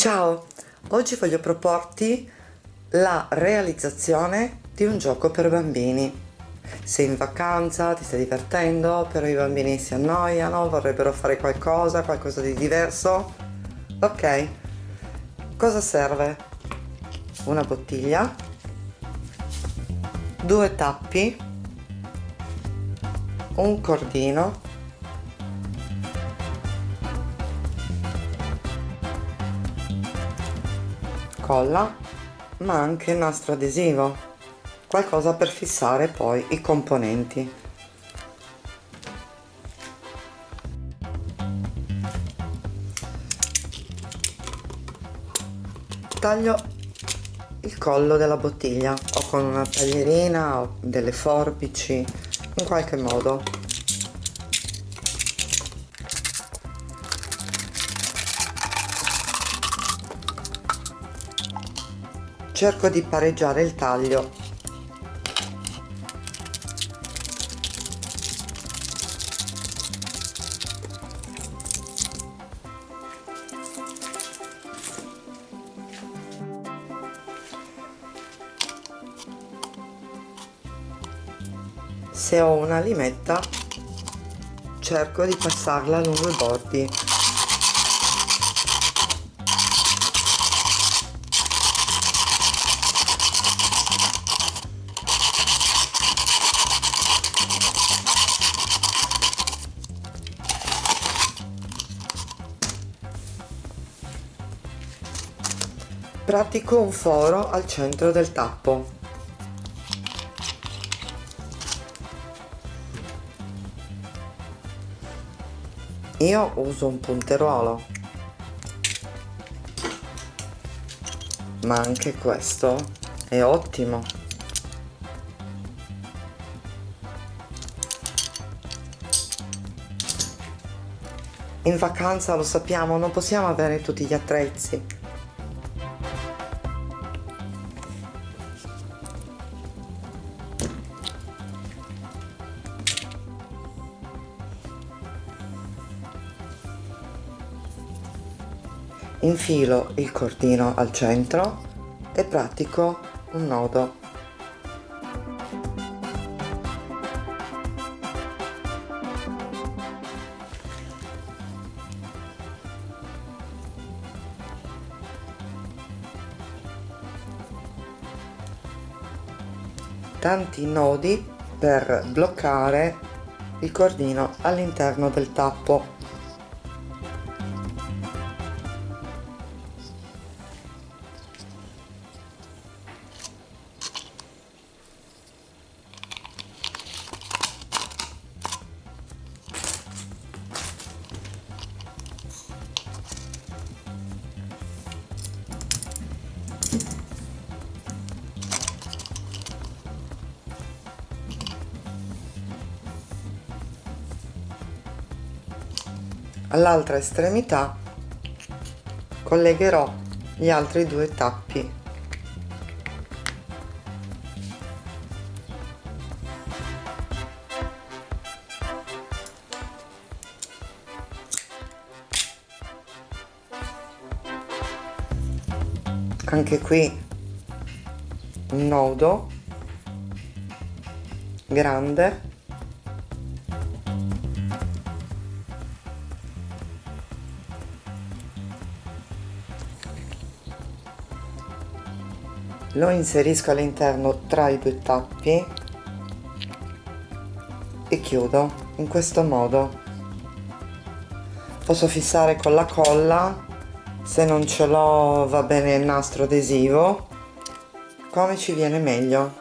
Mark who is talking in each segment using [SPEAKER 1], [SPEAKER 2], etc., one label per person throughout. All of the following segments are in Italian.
[SPEAKER 1] Ciao, oggi voglio proporti la realizzazione di un gioco per bambini. Sei in vacanza, ti stai divertendo, però i bambini si annoiano, vorrebbero fare qualcosa, qualcosa di diverso. Ok, cosa serve? Una bottiglia, due tappi, un cordino, colla ma anche nastro adesivo. Qualcosa per fissare poi i componenti. Taglio il collo della bottiglia o con una taglierina o delle forbici in qualche modo cerco di pareggiare il taglio. Se ho una limetta cerco di passarla lungo i bordi pratico un foro al centro del tappo. Io uso un punteruolo ma anche questo è ottimo. In vacanza lo sappiamo non possiamo avere tutti gli attrezzi infilo il cordino al centro e pratico un nodo. Tanti nodi per bloccare il cordino all'interno del tappo all'altra estremità collegherò gli altri due tappi. Anche qui un nodo grande lo inserisco all'interno tra i due tappi e chiudo in questo modo. Posso fissare con la colla se non ce l'ho va bene il nastro adesivo come ci viene meglio.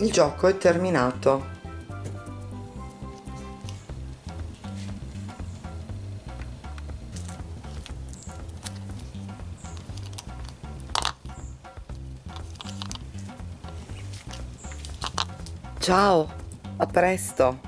[SPEAKER 1] Il gioco è terminato Ciao, a presto!